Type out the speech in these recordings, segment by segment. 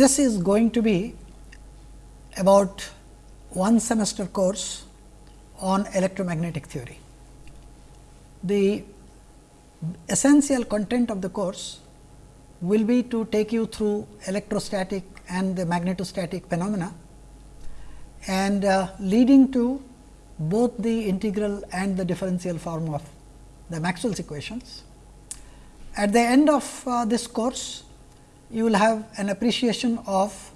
this is going to be about one semester course on electromagnetic theory. The essential content of the course will be to take you through electrostatic and the magnetostatic phenomena and uh, leading to both the integral and the differential form of the Maxwell's equations. At the end of uh, this course, you will have an appreciation of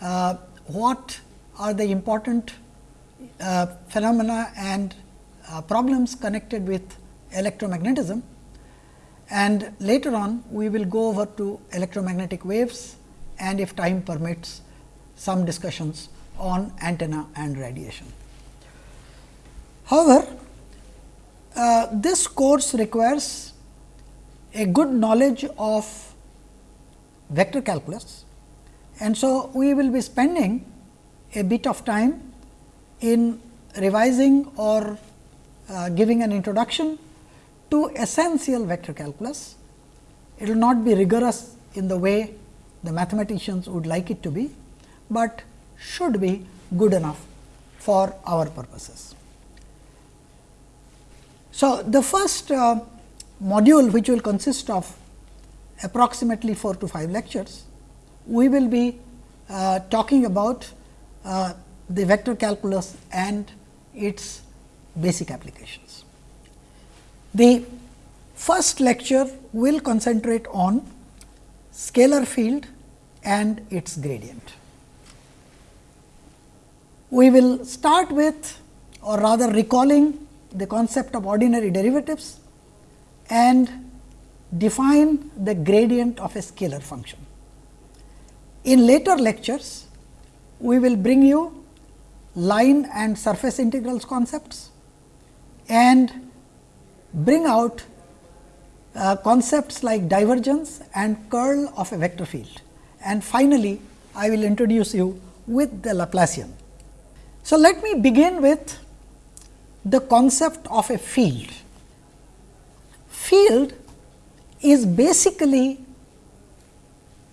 uh, what are the important uh, phenomena and uh, problems connected with electromagnetism and later on we will go over to electromagnetic waves and if time permits some discussions on antenna and radiation. However, uh, this course requires a good knowledge of vector calculus and so we will be spending a bit of time in revising or uh, giving an introduction to essential vector calculus. It will not be rigorous in the way the mathematicians would like it to be, but should be good enough for our purposes. So, the first uh, module which will consist of approximately 4 to 5 lectures, we will be uh, talking about uh, the vector calculus and its basic applications. The first lecture will concentrate on scalar field and its gradient. We will start with or rather recalling the concept of ordinary derivatives and define the gradient of a scalar function. In later lectures, we will bring you line and surface integrals concepts and bring out uh, concepts like divergence and curl of a vector field. And finally, I will introduce you with the Laplacian. So, let me begin with the concept of a field. Field is basically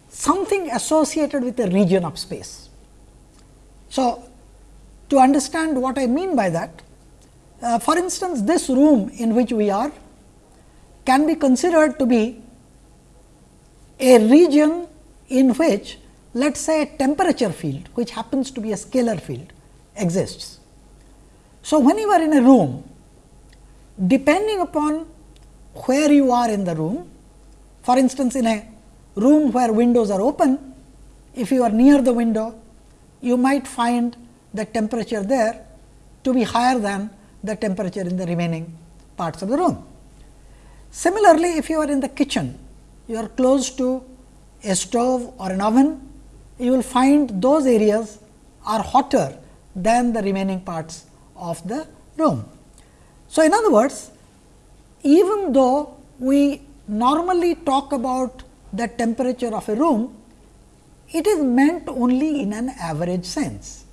something associated with a region of space. So, to understand what I mean by that, uh, for instance, this room in which we are can be considered to be a region in which let us say a temperature field which happens to be a scalar field exists. So, when you are in a room depending upon where you are in the room for instance, in a room where windows are open if you are near the window you might find the temperature there to be higher than the temperature in the remaining parts of the room. Similarly, if you are in the kitchen, you are close to a stove or an oven, you will find those areas are hotter than the remaining parts of the room. So, in other words, even though we normally talk about the temperature of a room, it is meant only in an average sense.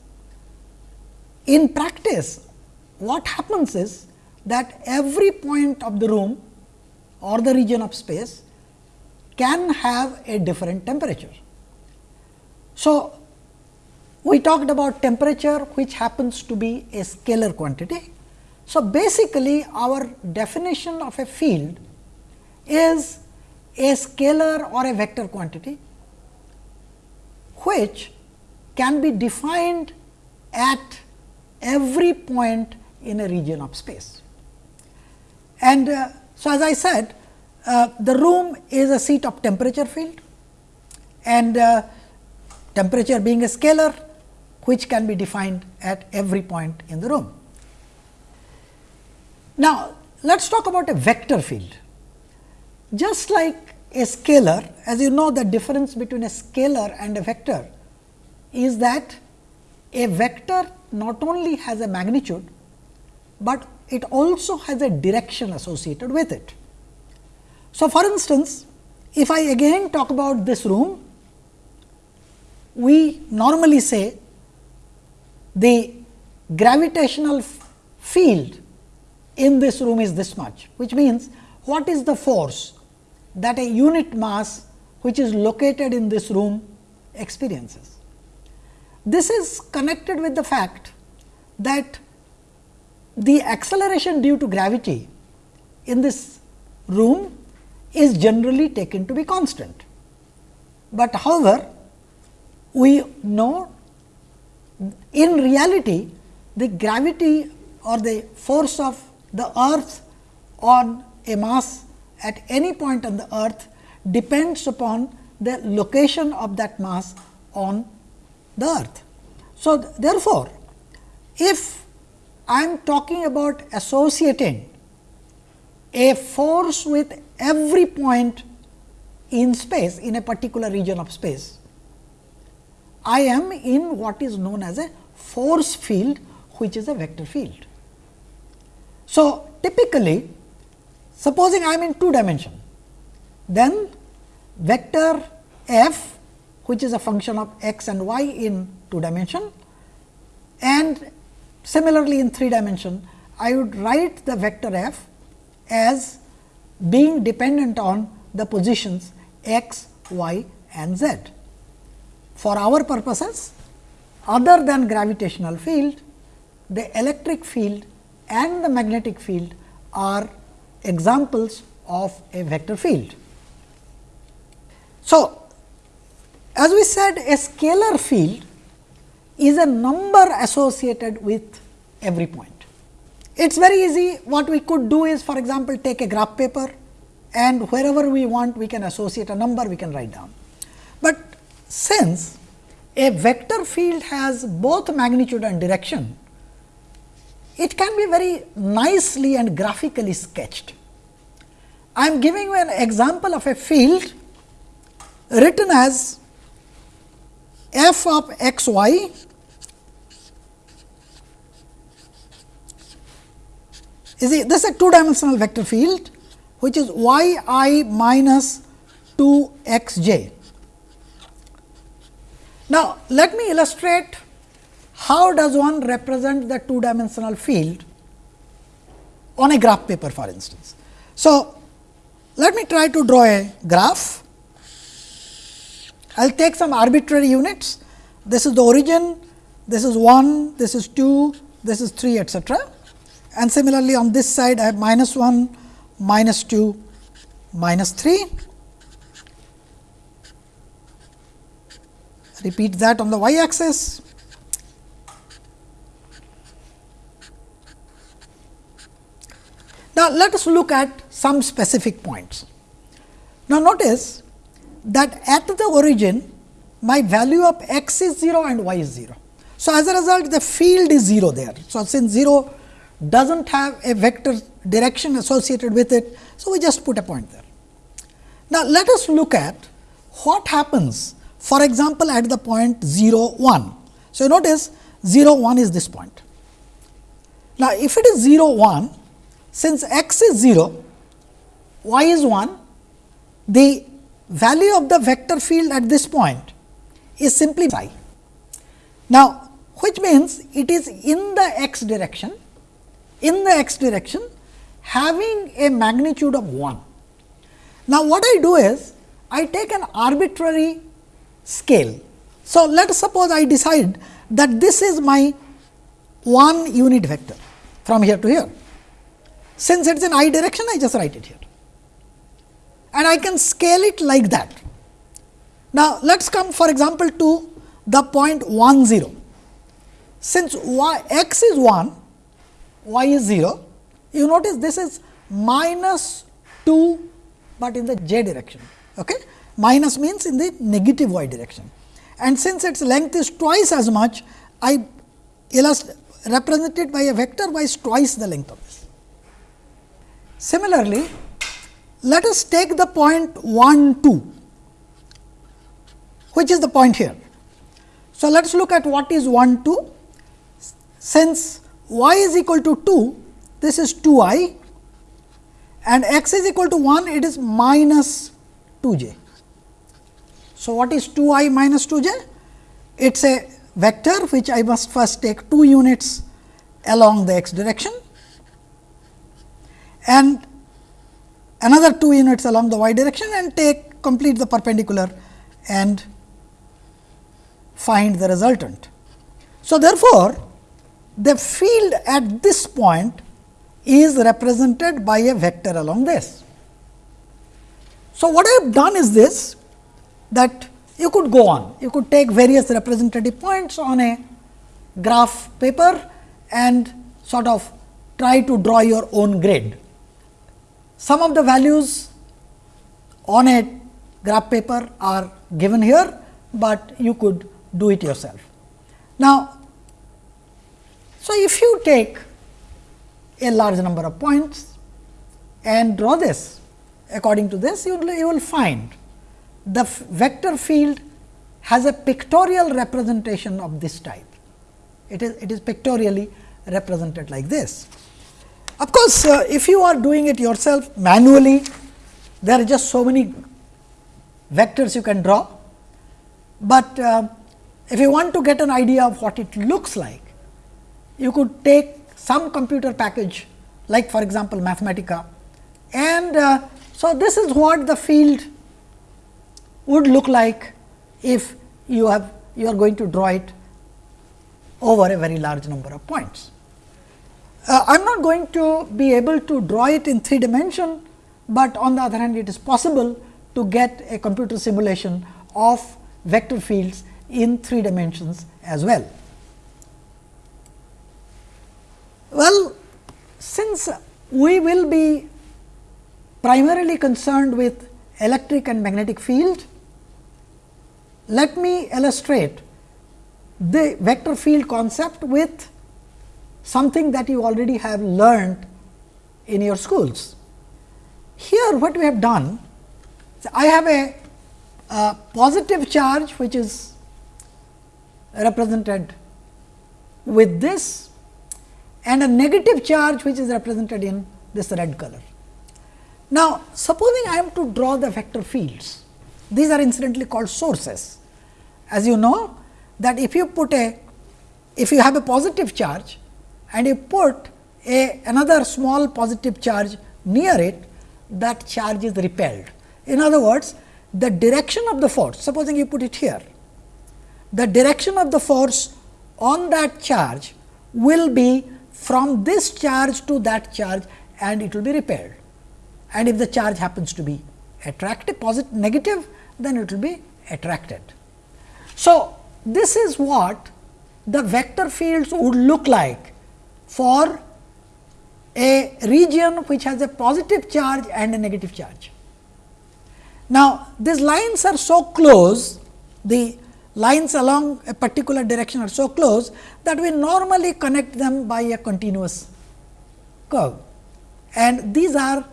In practice, what happens is that every point of the room or the region of space can have a different temperature. So, we talked about temperature which happens to be a scalar quantity. So, basically our definition of a field is a scalar or a vector quantity which can be defined at every point in a region of space. And uh, so, as I said uh, the room is a seat of temperature field and uh, temperature being a scalar which can be defined at every point in the room. Now, let us talk about a vector field. Just like a scalar, as you know the difference between a scalar and a vector is that a vector not only has a magnitude, but it also has a direction associated with it. So, for instance, if I again talk about this room, we normally say the gravitational field in this room is this much, which means what is the force that a unit mass which is located in this room experiences. This is connected with the fact that the acceleration due to gravity in this room is generally taken to be constant. But however, we know in reality the gravity or the force of the earth on a mass at any point on the earth depends upon the location of that mass on the earth. So, therefore, if I am talking about associating a force with every point in space in a particular region of space, I am in what is known as a force field which is a vector field. So, typically supposing I am in two dimension, then vector f which is a function of x and y in two dimension and similarly in three dimension I would write the vector f as being dependent on the positions x, y and z. For our purposes other than gravitational field, the electric field and the magnetic field are examples of a vector field. So, as we said a scalar field is a number associated with every point. It is very easy what we could do is for example, take a graph paper and wherever we want we can associate a number we can write down. But since a vector field has both magnitude and direction, it can be very nicely and graphically sketched. I am giving you an example of a field written as f of x y is this is a two dimensional vector field which is y i minus 2 x j. Now, let me illustrate how does one represent the two dimensional field on a graph paper for instance. So, let me try to draw a graph I will take some arbitrary units. This is the origin, this is 1, this is 2, this is 3 etcetera. And similarly, on this side I have minus 1, minus 2, minus 3. Repeat that on the y axis. Now, let us look at some specific points. Now, notice that at the origin my value of x is 0 and y is 0. So, as a result the field is 0 there. So, since 0 does not have a vector direction associated with it. So, we just put a point there. Now, let us look at what happens for example, at the point 0 1. So, notice 0 1 is this point. Now, if it is 0 1 since x is 0 y is 1 the value of the vector field at this point is simply i. Now, which means it is in the x direction, in the x direction having a magnitude of 1. Now, what I do is I take an arbitrary scale. So, let us suppose I decide that this is my one unit vector from here to here. Since it is in i direction, I just write it here and I can scale it like that. Now, let us come for example, to the point 1 0. Since y, x is 1, y is 0, you notice this is minus 2, but in the j direction. Okay? Minus means in the negative y direction. And since its length is twice as much, I represent it by a vector by twice the length of this. Similarly, let us take the point 1 2, which is the point here. So, let us look at what is 1 2. Since y is equal to 2, this is 2 i and x is equal to 1, it is minus 2 j. So, what is 2 i minus 2 j? It is a vector which I must first take 2 units along the x direction and another 2 units along the y direction and take complete the perpendicular and find the resultant. So, therefore, the field at this point is represented by a vector along this. So, what I have done is this that you could go on, you could take various representative points on a graph paper and sort of try to draw your own grid. Some of the values on a graph paper are given here, but you could do it yourself. Now, so if you take a large number of points and draw this according to this, you will, you will find the vector field has a pictorial representation of this type. It is, it is pictorially represented like this. Of course, uh, if you are doing it yourself manually, there are just so many vectors you can draw, but uh, if you want to get an idea of what it looks like, you could take some computer package like for example, Mathematica and uh, so this is what the field would look like if you have you are going to draw it over a very large number of points. Uh, I am not going to be able to draw it in 3 dimension, but on the other hand it is possible to get a computer simulation of vector fields in 3 dimensions as well. Well, since we will be primarily concerned with electric and magnetic field, let me illustrate the vector field concept with something that you already have learned in your schools. Here what we have done, I have a, a positive charge which is represented with this and a negative charge which is represented in this red color. Now, supposing I am to draw the vector fields, these are incidentally called sources. As you know that if you put a, if you have a positive charge and you put a another small positive charge near it, that charge is repelled. In other words, the direction of the force, supposing you put it here, the direction of the force on that charge will be from this charge to that charge and it will be repelled. And if the charge happens to be attractive, positive, negative, then it will be attracted. So, this is what the vector fields would look like for a region which has a positive charge and a negative charge. Now, these lines are so close, the lines along a particular direction are so close that we normally connect them by a continuous curve and these are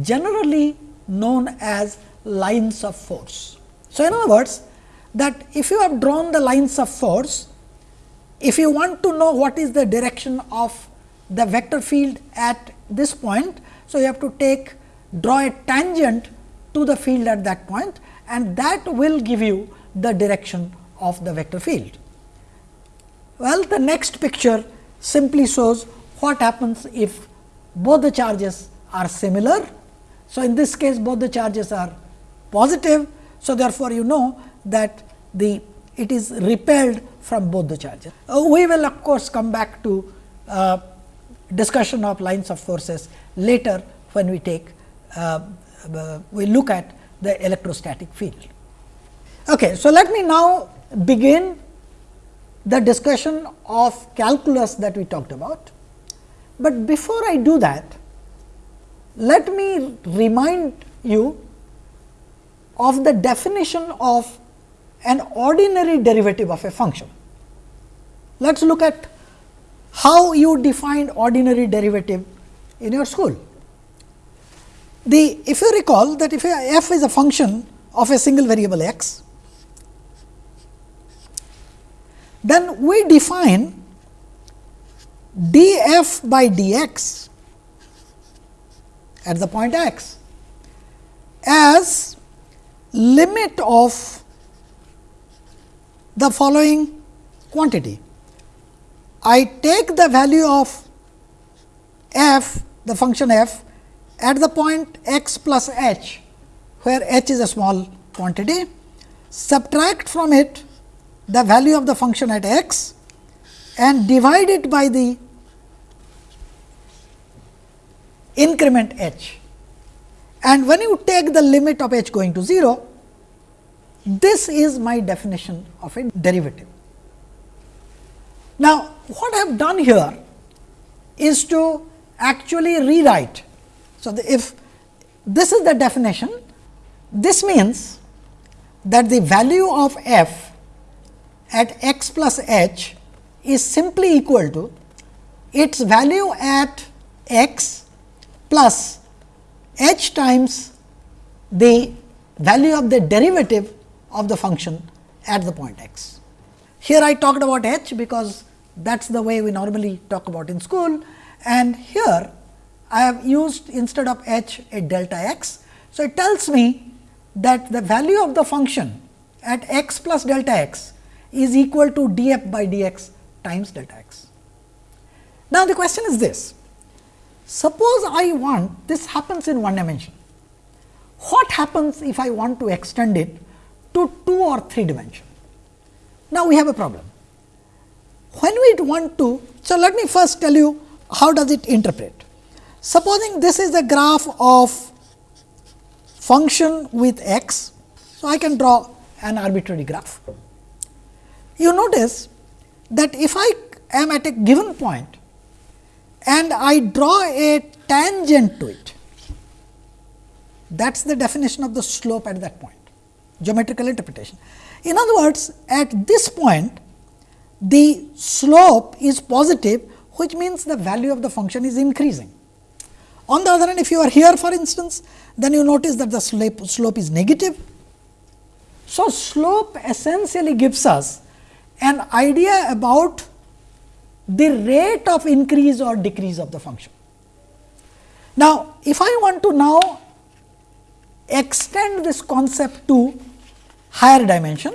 generally known as lines of force. So, in other words that if you have drawn the lines of force, if you want to know what is the direction of the vector field at this point. So, you have to take draw a tangent to the field at that point and that will give you the direction of the vector field. Well, the next picture simply shows what happens if both the charges are similar. So, in this case both the charges are positive. So, therefore, you know that the it is repelled from both the charges. Uh, we will of course, come back to uh, discussion of lines of forces later when we take uh, we look at the electrostatic field. Okay, so, let me now begin the discussion of calculus that we talked about. But before I do that, let me remind you of the definition of an ordinary derivative of a function. Let us look at how you define ordinary derivative in your school. The if you recall that if f is a function of a single variable x, then we define df by dx at the point x as limit of the following quantity. I take the value of f the function f at the point x plus h where h is a small quantity subtract from it the value of the function at x and divide it by the increment h. And when you take the limit of h going to 0, this is my definition of a derivative. Now, what I have done here is to actually rewrite. So, the, if this is the definition, this means that the value of f at x plus h is simply equal to its value at x plus h times the value of the derivative of the function at the point x. Here I talked about h because that is the way we normally talk about in school and here I have used instead of h a delta x. So, it tells me that the value of the function at x plus delta x is equal to d f by d x times delta x. Now, the question is this suppose I want this happens in one dimension what happens if I want to extend it to 2 or 3 dimension. Now, we have a problem. When we want to, so let me first tell you how does it interpret. Supposing this is a graph of function with x, so I can draw an arbitrary graph. You notice that if I am at a given point and I draw a tangent to it, that is the definition of the slope at that point geometrical interpretation. In other words, at this point the slope is positive which means the value of the function is increasing. On the other hand, if you are here for instance, then you notice that the slope, slope is negative. So, slope essentially gives us an idea about the rate of increase or decrease of the function. Now, if I want to now extend this concept to higher dimension.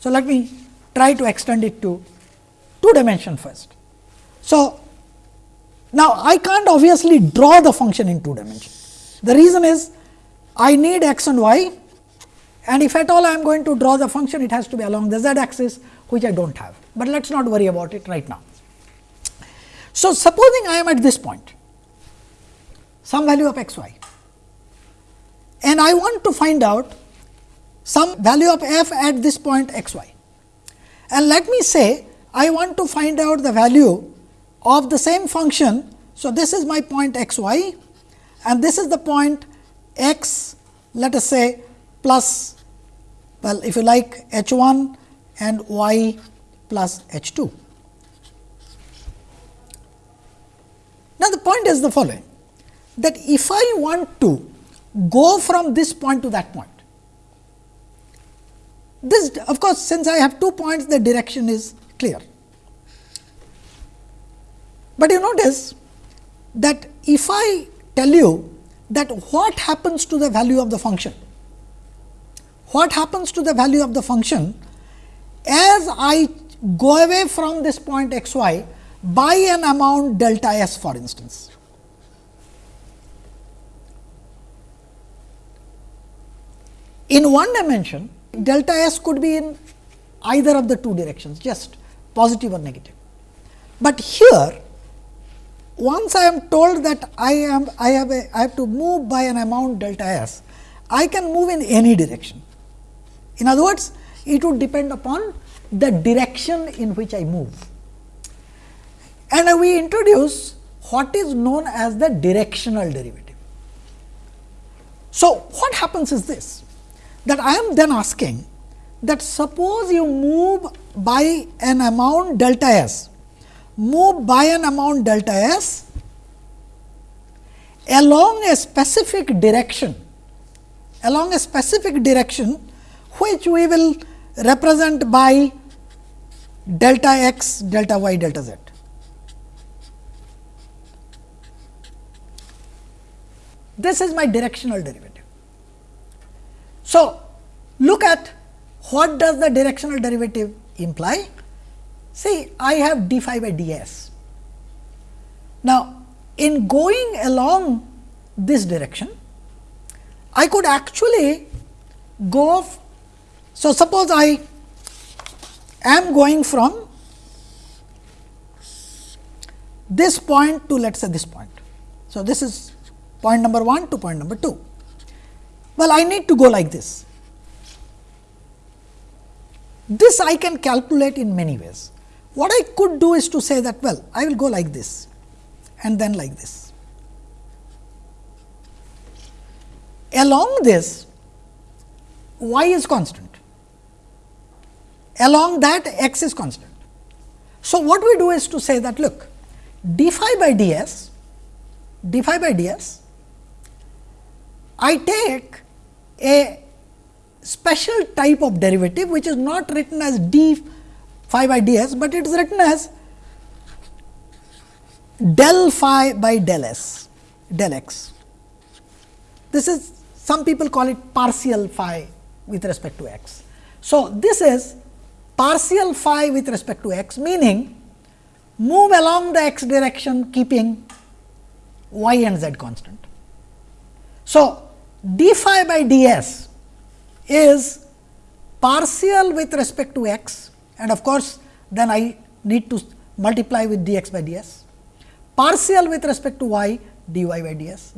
So, let me try to extend it to 2 dimension first. So, now I can't obviously draw the function in 2 dimension. The reason is I need x and y and if at all I am going to draw the function it has to be along the z axis which I do not have, but let us not worry about it right now. So, supposing I am at this point some value of x y and I want to find out some value of f at this point x y. And let me say I want to find out the value of the same function. So, this is my point x y and this is the point x let us say plus well if you like h 1 and y plus h 2. Now, the point is the following that if I want to go from this point to that point. This of course, since I have two points the direction is clear. But you notice that if I tell you that what happens to the value of the function, what happens to the value of the function as I go away from this point x y by an amount delta s for instance. In one dimension, delta s could be in either of the two directions, just positive or negative. But here, once I am told that I am I have a I have to move by an amount delta s, I can move in any direction. In other words, it would depend upon the direction in which I move. And we introduce what is known as the directional derivative. So, what happens is this that I am then asking that suppose you move by an amount delta s, move by an amount delta s along a specific direction, along a specific direction which we will represent by delta x, delta y, delta z. This is my directional derivative. So, look at what does the directional derivative imply? See, I have d phi by d s. Now, in going along this direction, I could actually go. So, suppose I am going from this point to let us say this point. So, this is point number 1 to point number 2. Well, I need to go like this. This I can calculate in many ways. What I could do is to say that well, I will go like this and then like this. Along this, y is constant. Along that, x is constant. So, what we do is to say that look, d phi by d s, d phi by d s, I take a special type of derivative which is not written as d phi by d s, but it is written as del phi by del s del x. This is some people call it partial phi with respect to x. So, this is partial phi with respect to x meaning move along the x direction keeping y and z constant. So, d phi by d s is partial with respect to x and of course, then I need to multiply with d x by d s, partial with respect to y d y by d s,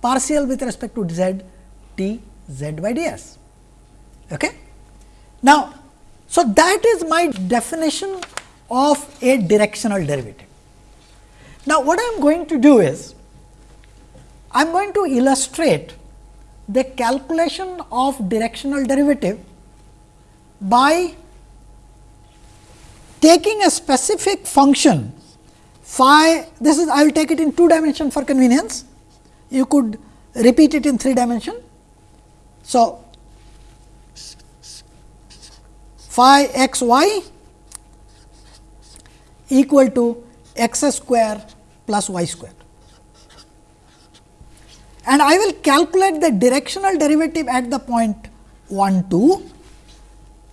partial with respect to z d z by d s. Okay? Now, so that is my definition of a directional derivative. Now, what I am going to do is, I am going to illustrate the calculation of directional derivative by taking a specific function phi this is I will take it in two dimension for convenience you could repeat it in three dimension. So, phi x y equal to x square plus y square and I will calculate the directional derivative at the point 1 2,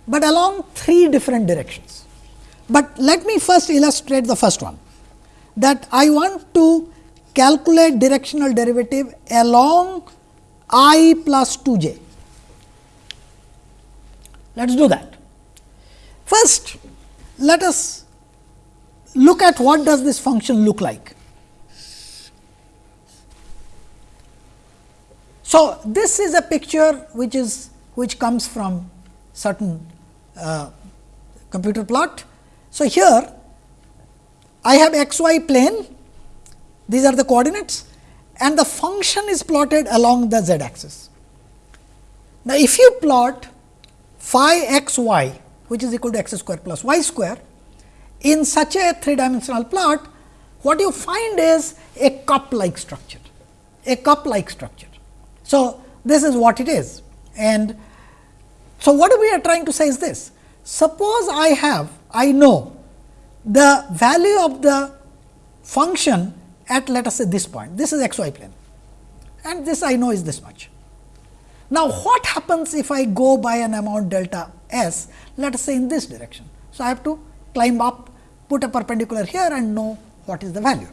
but along three different directions. But let me first illustrate the first one that I want to calculate directional derivative along i plus 2 j. Let us do that. First, let us look at what does this function look like. So, this is a picture which is which comes from certain uh, computer plot. So, here I have x y plane these are the coordinates and the function is plotted along the z axis. Now, if you plot phi x y which is equal to x square plus y square in such a three dimensional plot, what you find is a cup like structure, a cup like structure. So, this is what it is and so what we are trying to say is this suppose I have I know the value of the function at let us say this point this is x y plane and this I know is this much. Now, what happens if I go by an amount delta s let us say in this direction. So, I have to climb up put a perpendicular here and know what is the value.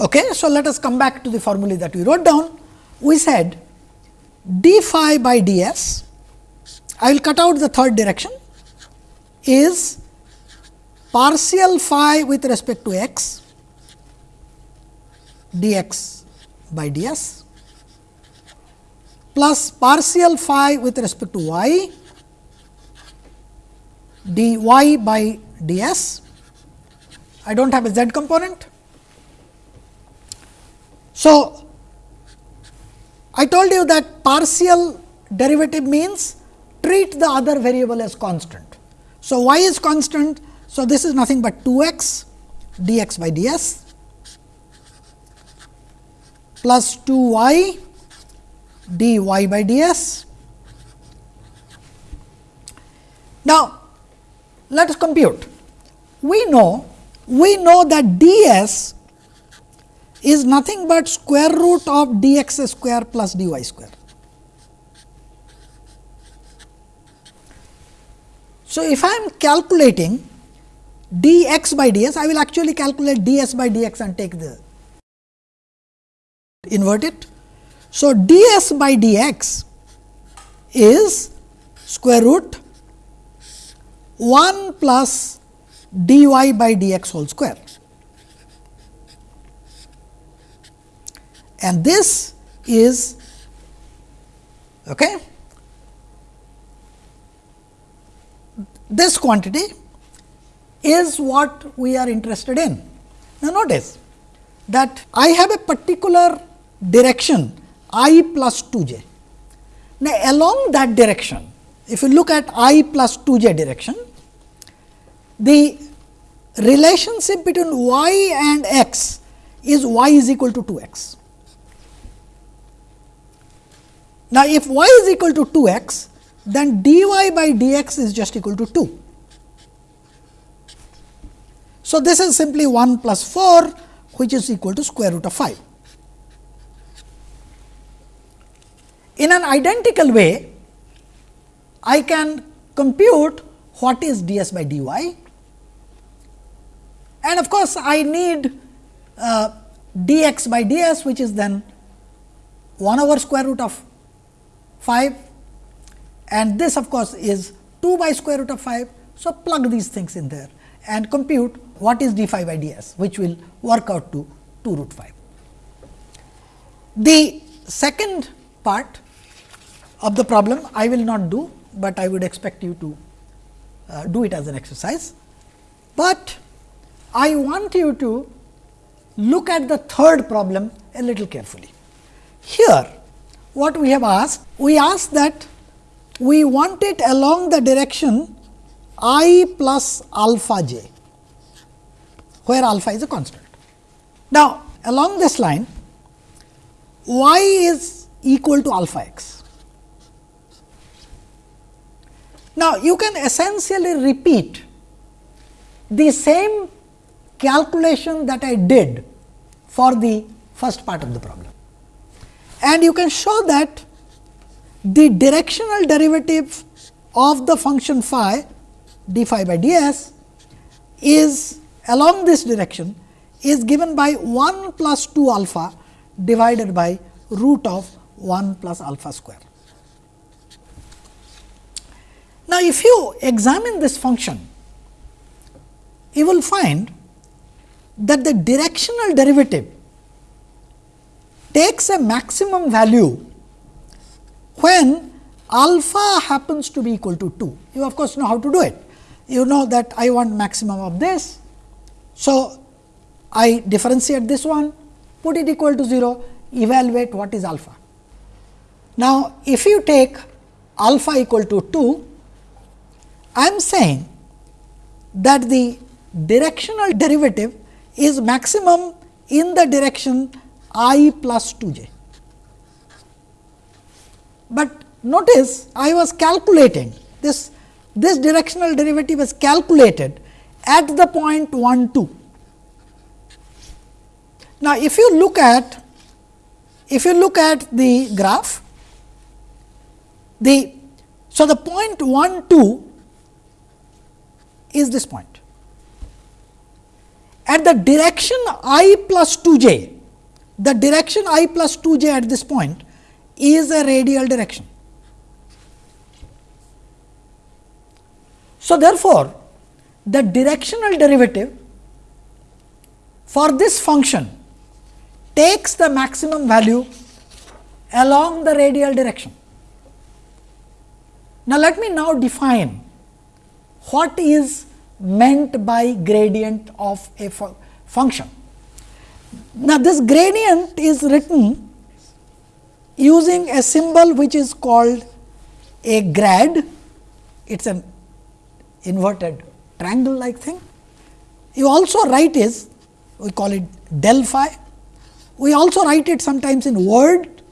Okay. So, let us come back to the formula that we wrote down. We said d phi by d s, I will cut out the third direction is partial phi with respect to x dx by ds plus partial phi with respect to y dy by ds. I do not have a z component so, I told you that partial derivative means treat the other variable as constant. So, y is constant. So, this is nothing but 2 x dx by ds plus 2 y dy by ds. Now, let us compute. We know we know that ds is nothing but square root of dx square plus dy square. So, if I am calculating dx by ds, I will actually calculate ds by dx and take the invert it. So, ds by dx is square root 1 plus dy by dx whole square. And this is okay. This quantity is what we are interested in. Now, notice that I have a particular direction i plus 2 j. Now, along that direction, if you look at i plus 2 j direction, the relationship between y and x is y is equal to 2 x. Now, if y is equal to 2 x, then dy by dx is just equal to 2. So, this is simply 1 plus 4 which is equal to square root of 5. In an identical way, I can compute what is ds by dy and of course, I need uh, dx by ds which is then 1 over square root of 5 and this of course, is 2 by square root of 5. So, plug these things in there and compute what is d phi by d s which will work out to 2 root 5. The second part of the problem I will not do, but I would expect you to uh, do it as an exercise. But I want you to look at the third problem a little carefully. Here what we have asked, we asked that we want it along the direction i plus alpha j where alpha is a constant. Now, along this line y is equal to alpha x. Now, you can essentially repeat the same calculation that I did for the first part of the problem. And you can show that the directional derivative of the function phi d phi by d s is along this direction is given by 1 plus 2 alpha divided by root of 1 plus alpha square. Now, if you examine this function, you will find that the directional derivative takes a maximum value when alpha happens to be equal to 2. You of course, know how to do it. You know that I want maximum of this so, I differentiate this one, put it equal to 0, evaluate what is alpha. Now, if you take alpha equal to 2, I am saying that the directional derivative is maximum in the direction i plus 2 j. But notice I was calculating this, this directional derivative is calculated at the point 1 2. Now, if you look at if you look at the graph, the so the point 1 2 is this point. At the direction i plus 2 j, the direction i plus 2 j at this point is a radial direction. So, therefore, the directional derivative for this function takes the maximum value along the radial direction. Now, let me now define what is meant by gradient of a fu function. Now, this gradient is written using a symbol which is called a grad, it is an inverted triangle like thing. You also write is we call it del phi. We also write it sometimes in word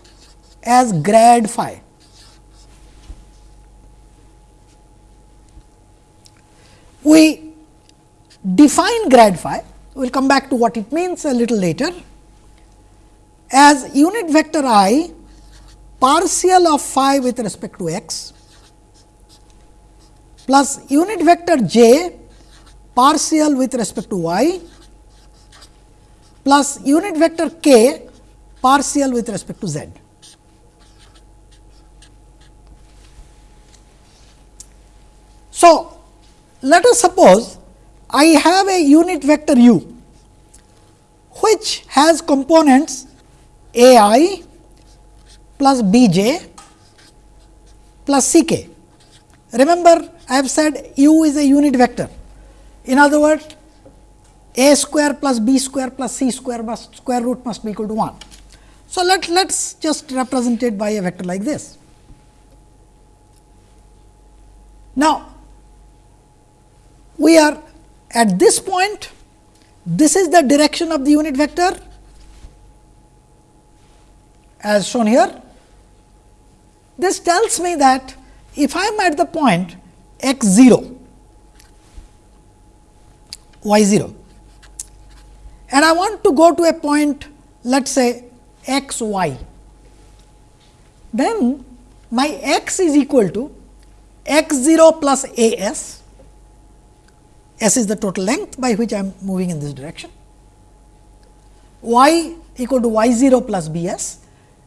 as grad phi. We define grad phi, we will come back to what it means a little later as unit vector i partial of phi with respect to x plus unit vector j partial with respect to y plus unit vector k partial with respect to z. So, let us suppose I have a unit vector u which has components a i plus b j plus c k. Remember I have said u is a unit vector. In other words, a square plus b square plus c square must square root must be equal to 1. So, let us just represent it by a vector like this. Now, we are at this point, this is the direction of the unit vector as shown here. This tells me that if I am at the point x 0, y 0 and I want to go to a point let us say x y, then my x is equal to x 0 plus a s, s is the total length by which I am moving in this direction, y equal to y 0 plus b s,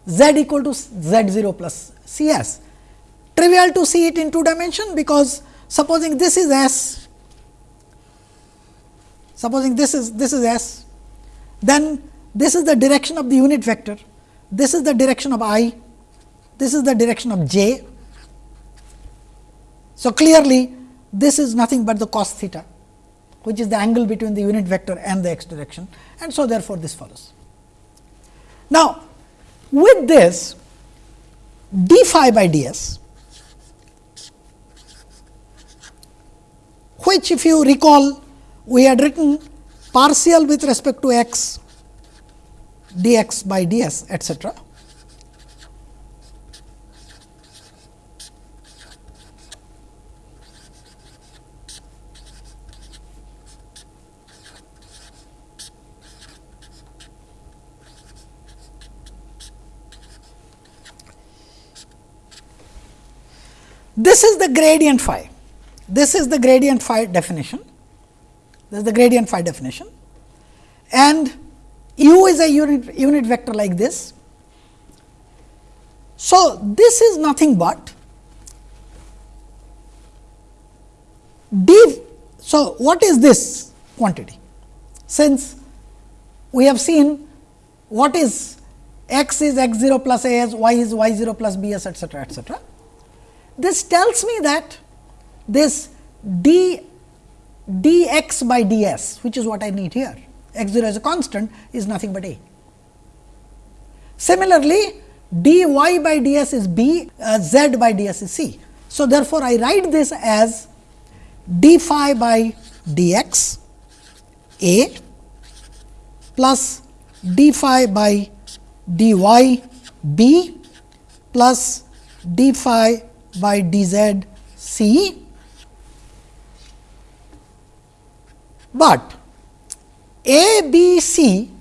z equal to z 0 plus c s. Trivial to see it in two dimension, because supposing this is s, supposing this is this is s, then this is the direction of the unit vector, this is the direction of i, this is the direction of j, so, clearly this is nothing but the cos theta which is the angle between the unit vector and the x direction and so therefore, this follows. Now, with this d phi by d s which if you recall we had written partial with respect to x dx by ds etcetera This is the gradient phi. This is the gradient phi definition. This is the gradient phi definition and u is a unit, unit vector like this. So, this is nothing but d. So, what is this quantity? Since we have seen what is x is x 0 plus a s, y is y 0 plus b s etcetera etcetera. This tells me that this d dx by ds, which is what I need here, x 0 as a constant is nothing but a. Similarly, dy by ds is b, uh, z by ds is c. So, therefore, I write this as d phi by dx a plus d phi by dy b plus d phi by d z c, but a, b, c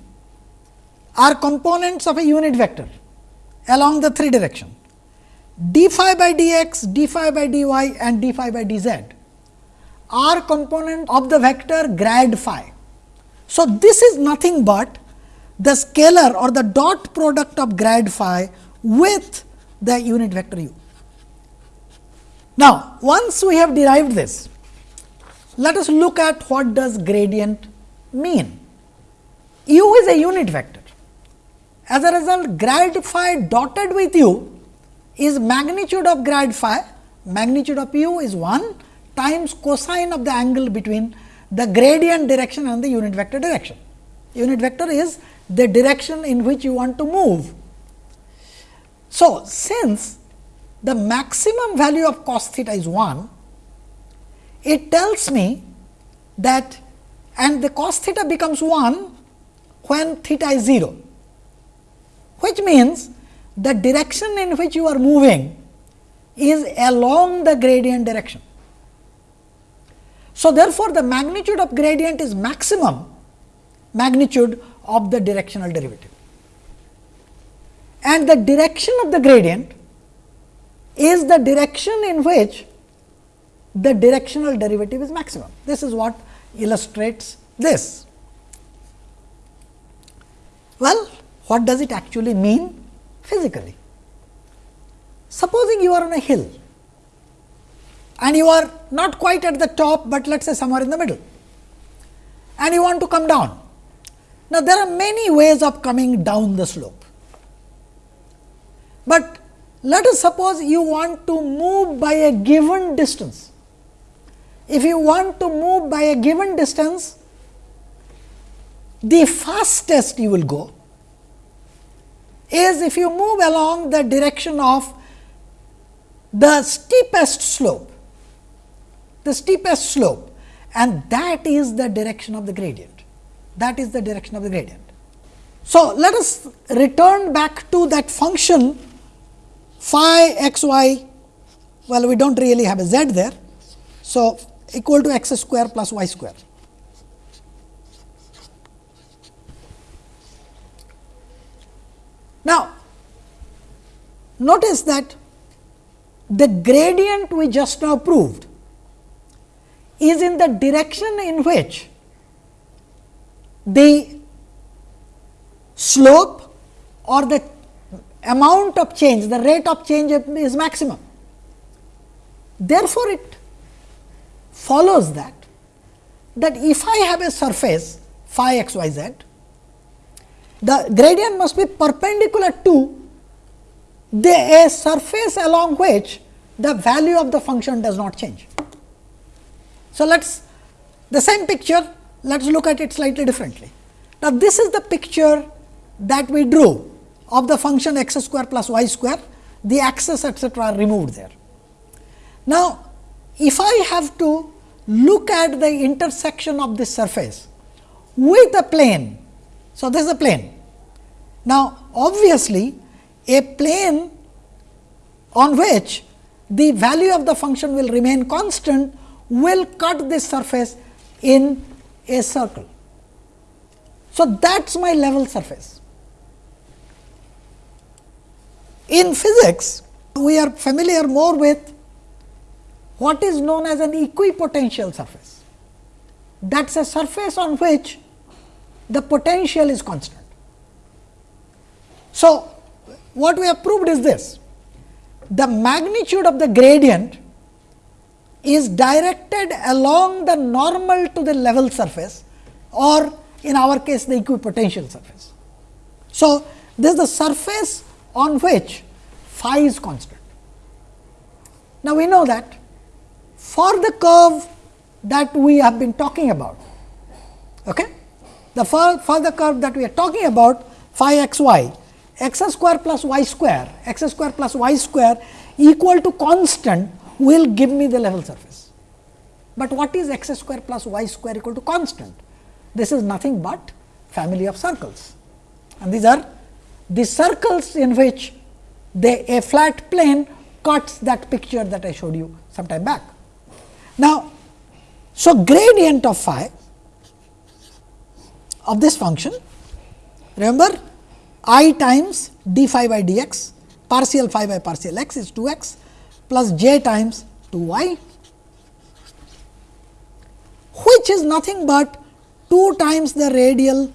are components of a unit vector along the three direction d phi by d x, d phi by d y and d phi by d z are component of the vector grad phi. So, this is nothing but the scalar or the dot product of grad phi with the unit vector u. Now, once we have derived this, let us look at what does gradient mean. u is a unit vector. As a result, grad phi dotted with u is magnitude of grad phi, magnitude of u is 1 times cosine of the angle between the gradient direction and the unit vector direction. Unit vector is the direction in which you want to move. So, since the maximum value of cos theta is 1, it tells me that and the cos theta becomes 1 when theta is 0, which means the direction in which you are moving is along the gradient direction. So, therefore, the magnitude of gradient is maximum magnitude of the directional derivative and the direction of the gradient is the direction in which the directional derivative is maximum. This is what illustrates this. Well, what does it actually mean physically? Supposing you are on a hill and you are not quite at the top, but let us say somewhere in the middle and you want to come down. Now, there are many ways of coming down the slope, but let us suppose you want to move by a given distance. If you want to move by a given distance, the fastest you will go is if you move along the direction of the steepest slope, the steepest slope and that is the direction of the gradient. That is the direction of the gradient. So, let us return back to that function phi x y, well we do not really have a z there. So, equal to x square plus y square. Now, notice that the gradient we just now proved is in the direction in which the slope or the amount of change, the rate of change is maximum. Therefore, it follows that, that if I have a surface phi x y z, the gradient must be perpendicular to the a surface along which the value of the function does not change. So, let us the same picture let us look at it slightly differently. Now, this is the picture that we drew of the function x square plus y square the axis etcetera are removed there. Now, if I have to look at the intersection of this surface with a plane. So, this is a plane. Now, obviously, a plane on which the value of the function will remain constant will cut this surface in a circle. So, that is my level surface. In physics, we are familiar more with what is known as an equipotential surface. That is a surface on which the potential is constant. So, what we have proved is this the magnitude of the gradient is directed along the normal to the level surface or in our case the equipotential surface. So, this is the surface on which phi is constant. Now, we know that for the curve that we have been talking about, okay? the for, for the curve that we are talking about phi x y, x square plus y square, x square plus y square equal to constant will give me the level surface. But what is x square plus y square equal to constant? This is nothing but family of circles and these are the circles in which the a flat plane cuts that picture that I showed you some time back. Now, so gradient of phi of this function remember i times d phi by dx partial phi by partial x is 2 x plus j times 2 y which is nothing but 2 times the radial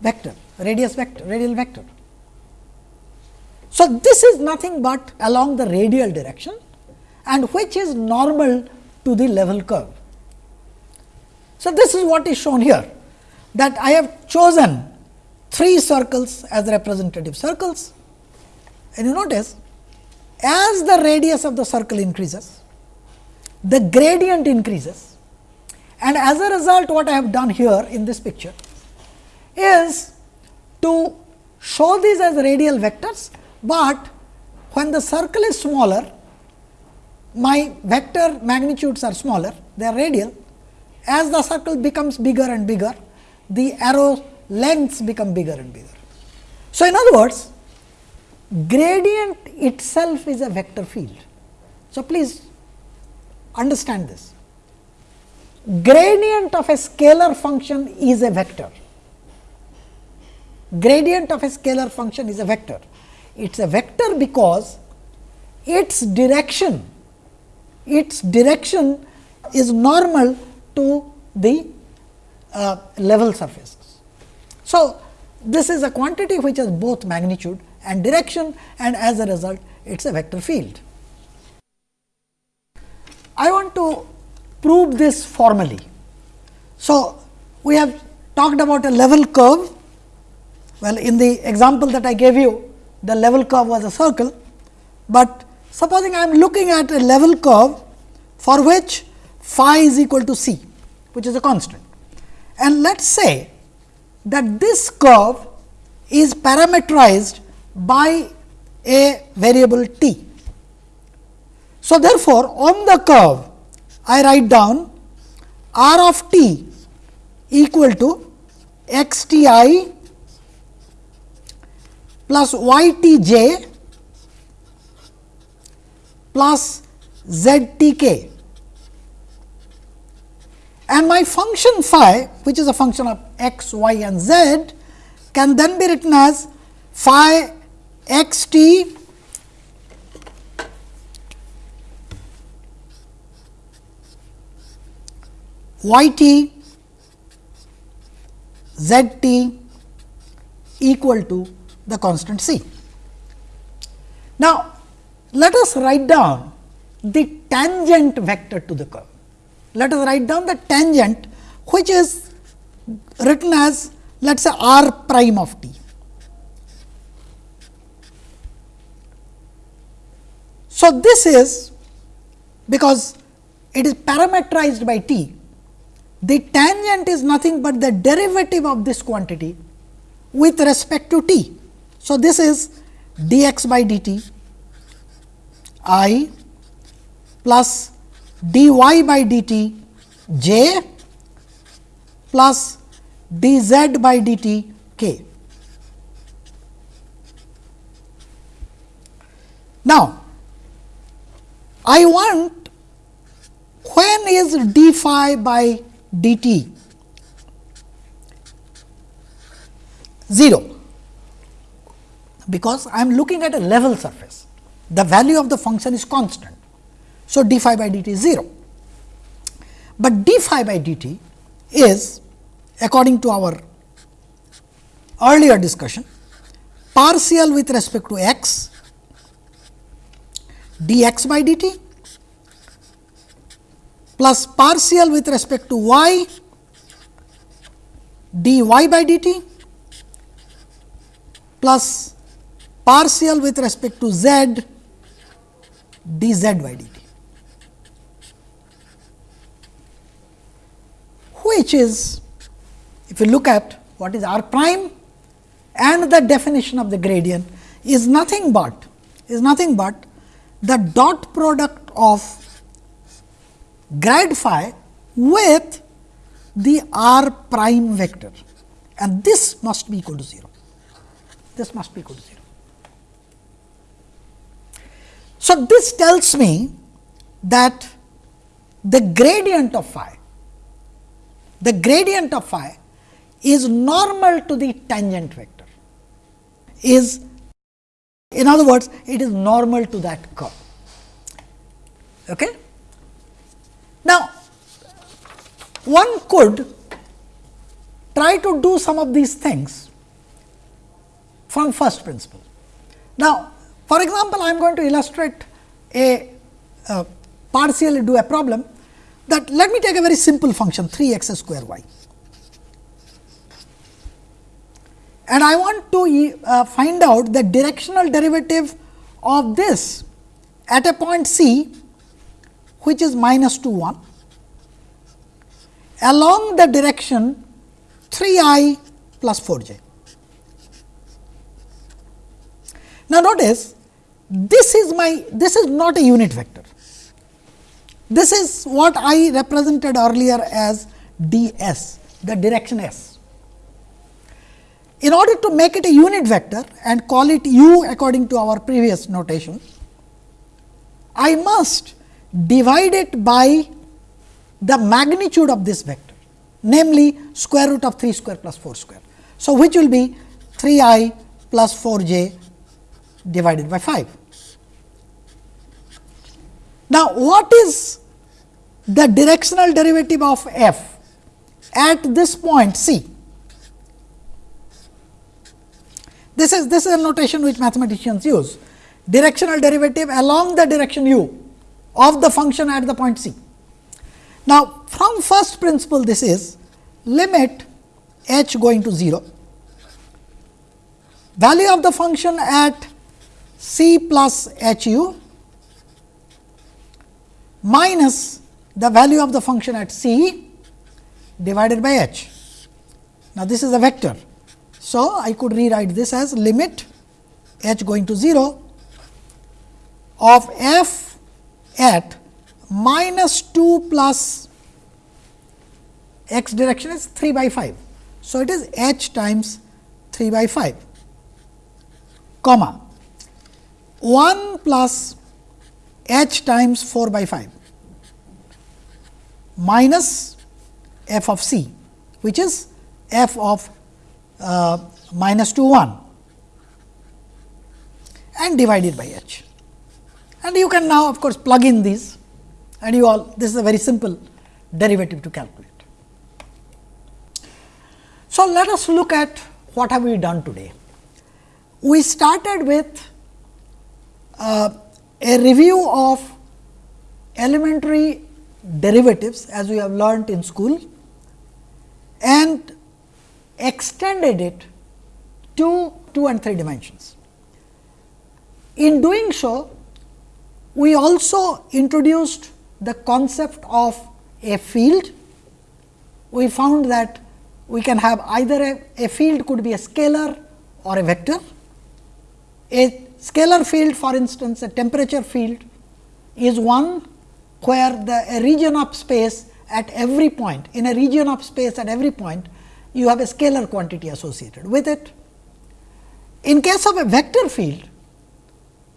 vector radius vector radial vector. So, this is nothing but along the radial direction and which is normal to the level curve. So, this is what is shown here that I have chosen three circles as representative circles and you notice as the radius of the circle increases, the gradient increases and as a result what I have done here in this picture is to show these as radial vectors, but when the circle is smaller my vector magnitudes are smaller they are radial as the circle becomes bigger and bigger the arrow lengths become bigger and bigger. So, in other words gradient itself is a vector field. So, please understand this gradient of a scalar function is a vector. Gradient of a scalar function is a vector. It is a vector because its direction, its direction is normal to the uh, level surfaces. So, this is a quantity which has both magnitude and direction and as a result it is a vector field. I want to prove this formally. So, we have talked about a level curve. Well, in the example that I gave you, the level curve was a circle, but supposing I am looking at a level curve for which phi is equal to c, which is a constant. And let us say that this curve is parameterized by a variable t. So, therefore, on the curve I write down r of t equal to x t i plus y t j plus z t k. And my function phi which is a function of x, y and z can then be written as phi x t y t z t equal to the constant c. Now, let us write down the tangent vector to the curve. Let us write down the tangent which is written as let us say r prime of t. So, this is because it is parameterized by t, the tangent is nothing but the derivative of this quantity with respect to t. So, this is dx by dt i plus dy by dt j plus dz by dt k. Now, I want when is d phi by dt 0, because I am looking at a level surface, the value of the function is constant. So, d phi by dt is 0, but d phi by dt is according to our earlier discussion partial with respect to x dx by dt plus partial with respect to y dy by dt plus partial with respect to z dz by dt, which is if you look at what is r prime and the definition of the gradient is nothing but is nothing but the dot product of grad phi with the r prime vector and this must be equal to 0. This must be equal to 0. So, this tells me that the gradient of phi, the gradient of phi is normal to the tangent vector is in other words it is normal to that curve. Okay? Now, one could try to do some of these things from first principle. Now, for example, I am going to illustrate a uh, partially do a problem that let me take a very simple function 3 x square y. and I want to uh, find out the directional derivative of this at a point C which is minus 2 1 along the direction 3 i plus 4 j. Now, notice this is my this is not a unit vector. This is what I represented earlier as d s the direction s in order to make it a unit vector and call it u according to our previous notation, I must divide it by the magnitude of this vector, namely square root of 3 square plus 4 square. So, which will be 3 i plus 4 j divided by 5. Now, what is the directional derivative of f at this point C? This is this is a notation which mathematicians use directional derivative along the direction u of the function at the point C. Now, from first principle this is limit h going to 0, value of the function at c plus h u minus the value of the function at c divided by h. Now, this is a vector. So, I could rewrite this as limit h going to 0 of f at minus 2 plus x direction is 3 by 5. So, it is h times 3 by 5 comma 1 plus h times 4 by 5 minus f of c which is f of uh, minus 2 1 and divided by h. And you can now of course, plug in these and you all this is a very simple derivative to calculate. So, let us look at what have we done today. We started with uh, a review of elementary derivatives as we have learnt in school and extended it to 2 and 3 dimensions. In doing so, we also introduced the concept of a field. We found that we can have either a, a field could be a scalar or a vector. A scalar field for instance, a temperature field is one where the a region of space at every point in a region of space at every point you have a scalar quantity associated with it. In case of a vector field,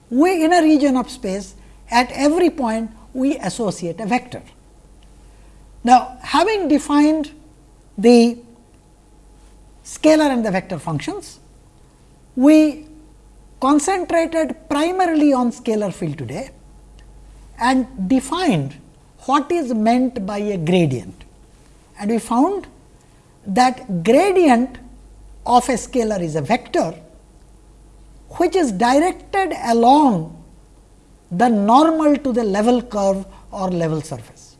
we in a region of space at every point we associate a vector. Now, having defined the scalar and the vector functions, we concentrated primarily on scalar field today and defined what is meant by a gradient. And we found that gradient of a scalar is a vector which is directed along the normal to the level curve or level surface.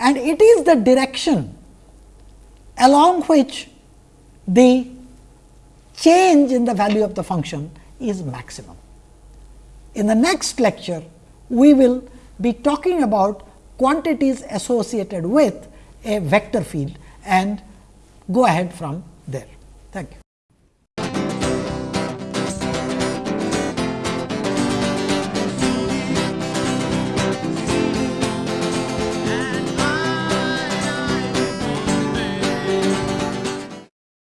And it is the direction along which the change in the value of the function is maximum. In the next lecture, we will be talking about quantities associated with a vector field and go ahead from there. Thank you.